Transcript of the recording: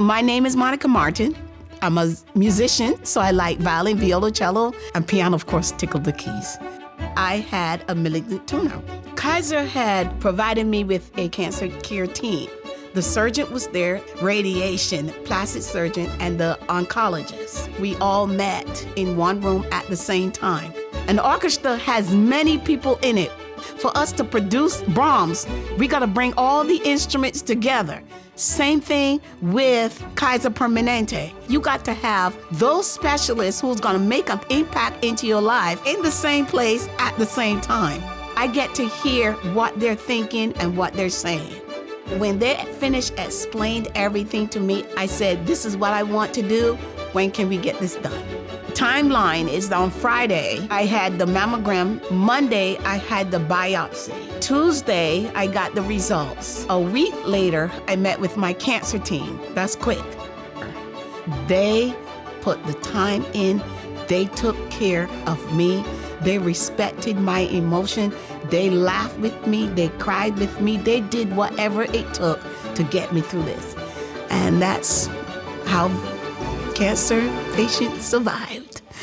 My name is Monica Martin. I'm a musician, so I like violin, violoncello, and piano, of course, tickle the keys. I had a malignant tumor. Kaiser had provided me with a cancer care team. The surgeon was there, radiation, plastic surgeon, and the oncologist. We all met in one room at the same time. An orchestra has many people in it. For us to produce Brahms, we got to bring all the instruments together. Same thing with Kaiser Permanente. You got to have those specialists who's going to make an impact into your life in the same place at the same time. I get to hear what they're thinking and what they're saying. When they finished explained everything to me, I said, this is what I want to do. When can we get this done? Timeline is on Friday, I had the mammogram. Monday, I had the biopsy. Tuesday, I got the results. A week later, I met with my cancer team. That's quick. They put the time in, they took care of me, they respected my emotion, they laughed with me, they cried with me, they did whatever it took to get me through this. And that's how cancer patients survived.